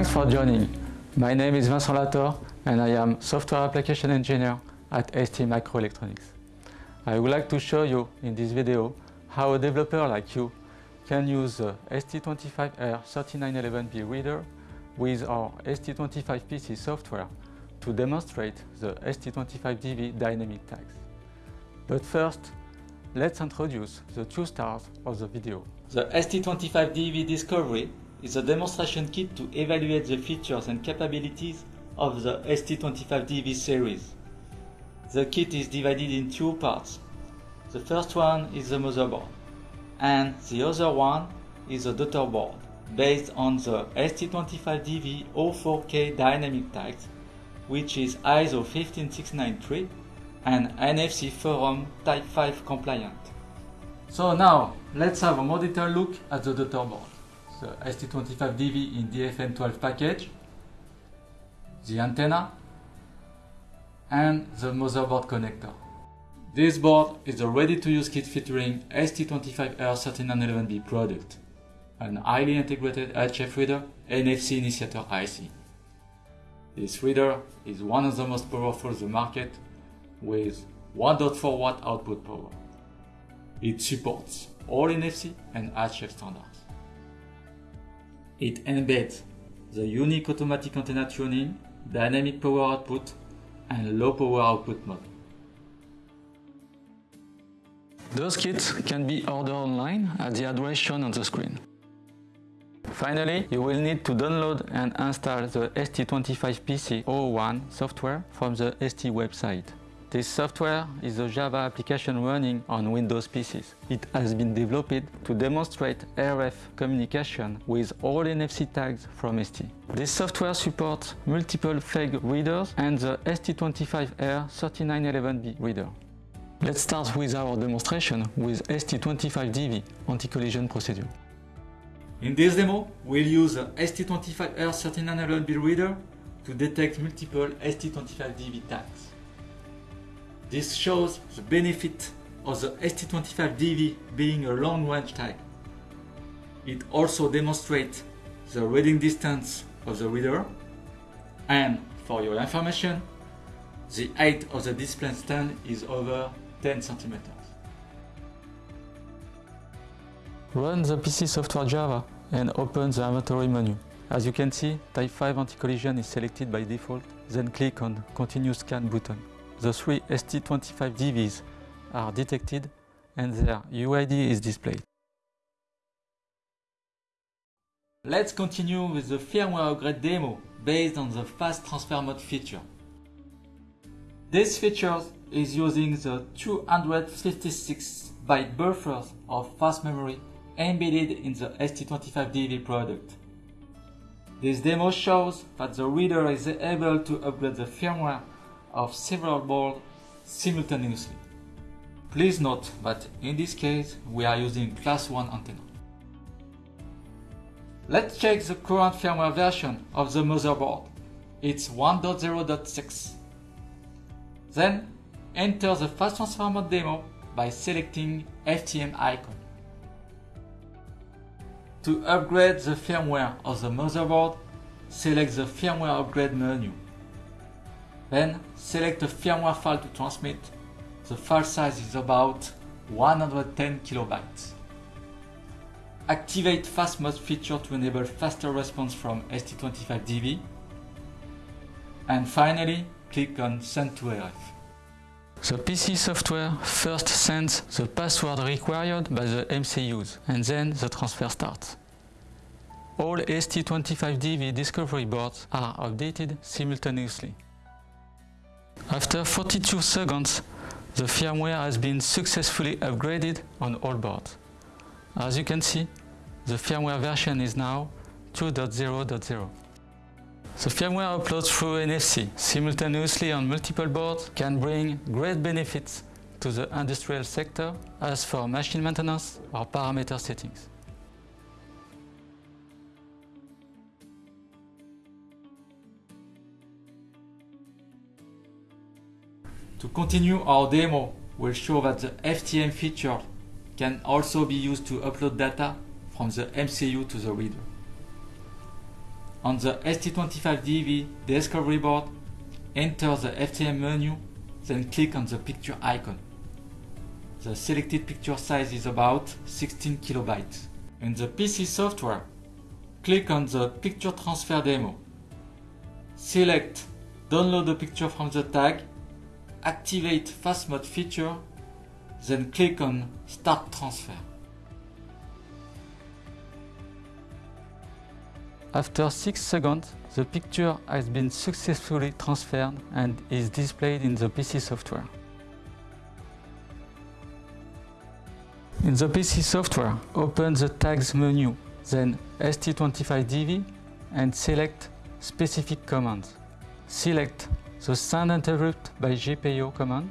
Thanks for joining. My name is Vincent Lator and I am Software Application Engineer at ST Microelectronics. I would like to show you in this video how a developer like you can use uh, the ST25R3911B reader with our ST25PC software to demonstrate the ST25DV dynamic tags. But first, let's introduce the two stars of the video. The ST25DV Discovery is a demonstration kit to evaluate the features and capabilities of the ST25DV series. The kit is divided in two parts. The first one is the motherboard, and the other one is the daughter board, based on the ST25DV 04K dynamic tags, which is ISO 15693 and NFC Forum Type 5 compliant. So now, let's have a more detailed look at the daughter board the ST25DV in DFN12 package, the antenna, and the motherboard connector. This board is a ready-to-use kit featuring ST25R3911B product, an highly integrated HF reader NFC initiator IC. This reader is one of the most powerful in the market with 1.4 watt output power. It supports all NFC and HF standards. It embeds the unique automatic antenna tuning, dynamic power output, and low power output mode. Those kits can be ordered online at the address shown on the screen. Finally, you will need to download and install the ST25PC01 software from the ST website. This software is a Java application running on Windows PCs. It has been developed to demonstrate RF communication with all NFC tags from ST. This software supports multiple FEIG readers and the ST25R3911B reader. Let's start with our demonstration with ST25DV anti-collision procedure. In this demo, we'll use the ST25R3911B reader to detect multiple ST25DV tags. This shows the benefit of the ST25DV being a long-range tag. It also demonstrates the reading distance of the reader and for your information, the height of the display stand is over 10 centimeters. Run the PC software Java and open the inventory menu. As you can see, Type 5 anti-collision is selected by default, then click on Continue Scan button the three ST25DVs are detected and their UID is displayed. Let's continue with the firmware upgrade demo based on the fast transfer mode feature. This feature is using the 256 byte buffers of fast memory embedded in the ST25DV product. This demo shows that the reader is able to upgrade the firmware of several boards simultaneously. Please note that in this case we are using class 1 antenna. Let's check the current firmware version of the motherboard. It's 1.0.6. Then enter the fast transfer mode demo by selecting FTM icon. To upgrade the firmware of the motherboard, select the firmware upgrade menu. Then select a firmware file to transmit. The file size is about 110 kilobytes. Activate fast mode feature to enable faster response from ST25DV. And finally, click on send to RF. The PC software first sends the password required by the MCUs and then the transfer starts. All ST25DV discovery boards are updated simultaneously. After 42 seconds, the firmware has been successfully upgraded on all boards. As you can see, the firmware version is now 2.0.0. The firmware upload through NFC simultaneously on multiple boards can bring great benefits to the industrial sector as for machine maintenance or parameter settings. To continue our demo, we'll show that the FTM feature can also be used to upload data from the MCU to the reader. On the ST25DV discovery board, enter the FTM menu, then click on the picture icon. The selected picture size is about 16 kilobytes. In the PC software, click on the picture transfer demo. Select download the picture from the tag, activate fast mode feature, then click on start transfer. After 6 seconds, the picture has been successfully transferred and is displayed in the PC software. In the PC software, open the Tags menu, then ST25DV and select Specific Commands. Select the Send Interrupt by GPIO command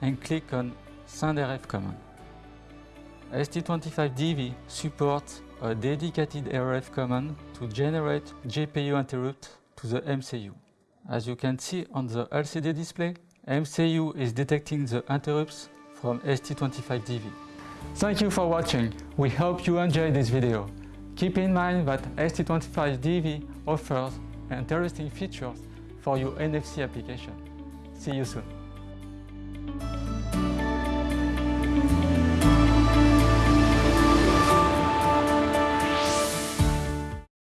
and click on Send RF command. ST25DV supports a dedicated RF command to generate GPIO interrupt to the MCU. As you can see on the LCD display, MCU is detecting the interrupts from ST25DV. Thank you for watching. We hope you enjoyed this video. Keep in mind that ST25DV offers interesting features for your NFC application. See you soon.